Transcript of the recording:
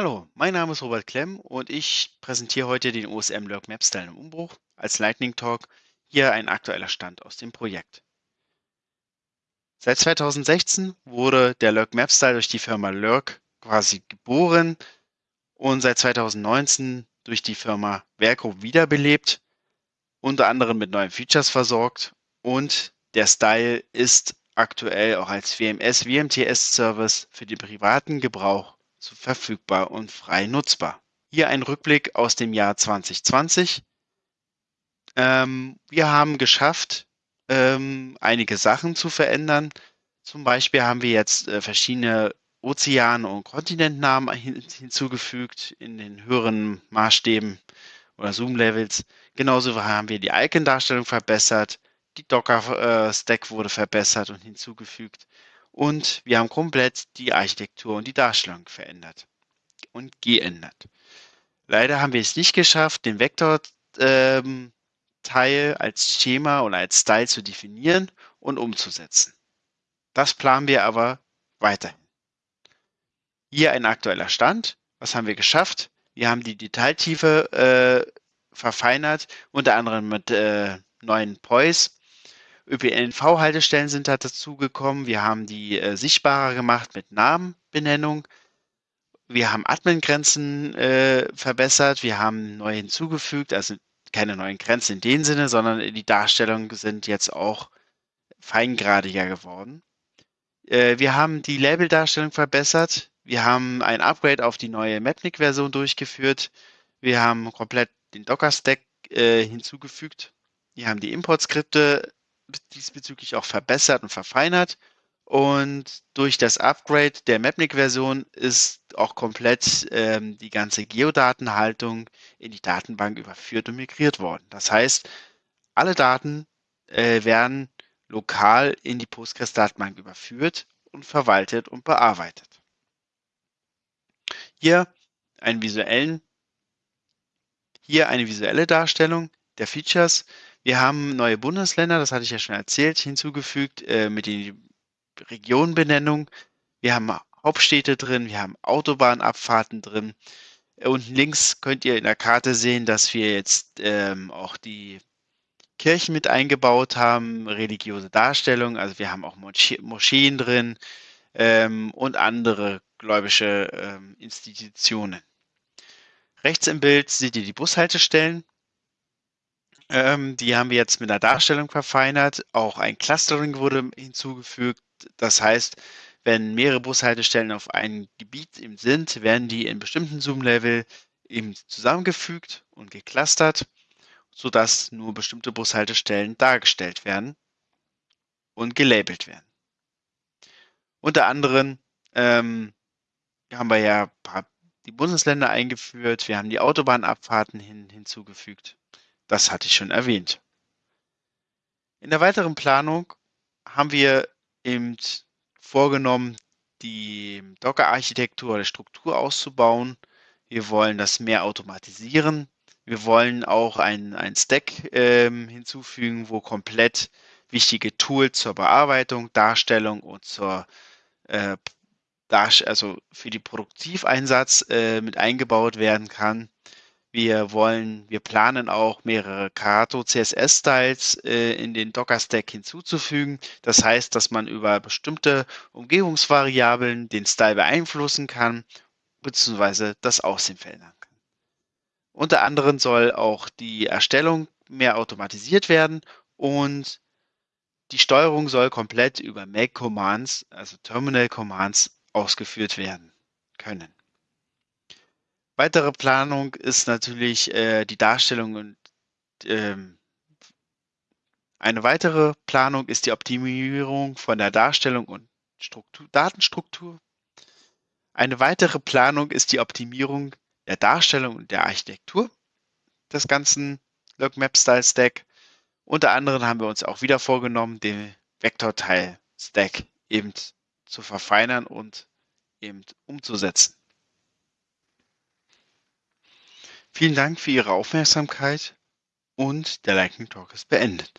Hallo, mein Name ist Robert Klemm und ich präsentiere heute den OSM Lurk Map Style im Umbruch als Lightning Talk. Hier ein aktueller Stand aus dem Projekt. Seit 2016 wurde der Lurk Map Style durch die Firma Lurk quasi geboren und seit 2019 durch die Firma Verco wiederbelebt, unter anderem mit neuen Features versorgt und der Style ist aktuell auch als WMS WMTS Service für den privaten Gebrauch verfügbar und frei nutzbar. Hier ein Rückblick aus dem Jahr 2020. Ähm, wir haben geschafft, ähm, einige Sachen zu verändern. Zum Beispiel haben wir jetzt äh, verschiedene Ozean- und Kontinentnamen hin hinzugefügt in den höheren Maßstäben oder Zoom-Levels. Genauso haben wir die Icon-Darstellung verbessert. Die Docker-Stack äh, wurde verbessert und hinzugefügt. Und wir haben komplett die Architektur und die Darstellung verändert und geändert. Leider haben wir es nicht geschafft, den Vektor-Teil ähm, als Schema oder als Style zu definieren und umzusetzen. Das planen wir aber weiterhin. Hier ein aktueller Stand. Was haben wir geschafft? Wir haben die Detailtiefe äh, verfeinert, unter anderem mit äh, neuen Poise ÖPNV-Haltestellen sind da dazugekommen. Wir haben die äh, sichtbarer gemacht mit Namenbenennung. Wir haben Admin-Grenzen äh, verbessert. Wir haben neu hinzugefügt, also keine neuen Grenzen in dem Sinne, sondern die Darstellungen sind jetzt auch feingradiger geworden. Äh, wir haben die Label-Darstellung verbessert. Wir haben ein Upgrade auf die neue Mapnik-Version durchgeführt. Wir haben komplett den Docker-Stack äh, hinzugefügt. Wir haben die Import-Skripte diesbezüglich auch verbessert und verfeinert. Und durch das Upgrade der Mapnik-Version ist auch komplett ähm, die ganze Geodatenhaltung in die Datenbank überführt und migriert worden. Das heißt, alle Daten äh, werden lokal in die Postgres-Datenbank überführt und verwaltet und bearbeitet. Hier, einen visuellen, hier eine visuelle Darstellung der Features. Wir haben neue Bundesländer, das hatte ich ja schon erzählt, hinzugefügt äh, mit den Regionenbenennungen. Wir haben Hauptstädte drin, wir haben Autobahnabfahrten drin. Unten links könnt ihr in der Karte sehen, dass wir jetzt ähm, auch die Kirchen mit eingebaut haben, religiöse Darstellungen. Also wir haben auch Moscheen drin ähm, und andere gläubische ähm, Institutionen. Rechts im Bild seht ihr die Bushaltestellen. Ähm, die haben wir jetzt mit einer Darstellung verfeinert. Auch ein Clustering wurde hinzugefügt. Das heißt, wenn mehrere Bushaltestellen auf einem Gebiet sind, werden die in bestimmten Zoom-Level eben zusammengefügt und geclustert, sodass nur bestimmte Bushaltestellen dargestellt werden und gelabelt werden. Unter anderem ähm, haben wir ja die Bundesländer eingeführt, wir haben die Autobahnabfahrten hin, hinzugefügt das hatte ich schon erwähnt. In der weiteren Planung haben wir eben vorgenommen, die Docker-Architektur oder Struktur auszubauen. Wir wollen das mehr automatisieren. Wir wollen auch ein, ein Stack ähm, hinzufügen, wo komplett wichtige Tools zur Bearbeitung, Darstellung und zur äh, also für die Produktiveinsatz äh, mit eingebaut werden kann. Wir wollen, wir planen auch mehrere Karato CSS-Styles äh, in den Docker-Stack hinzuzufügen. Das heißt, dass man über bestimmte Umgebungsvariablen den Style beeinflussen kann, beziehungsweise das Aussehen verändern kann. Unter anderem soll auch die Erstellung mehr automatisiert werden und die Steuerung soll komplett über Make Commands, also Terminal Commands, ausgeführt werden können. Weitere Planung ist natürlich äh, die Darstellung und ähm, eine weitere Planung ist die Optimierung von der Darstellung und Struktur, Datenstruktur. Eine weitere Planung ist die Optimierung der Darstellung und der Architektur des ganzen Log Map Style Stack. Unter anderem haben wir uns auch wieder vorgenommen, den Vektorteil Stack eben zu verfeinern und eben umzusetzen. Vielen Dank für Ihre Aufmerksamkeit und der Lightning Talk ist beendet.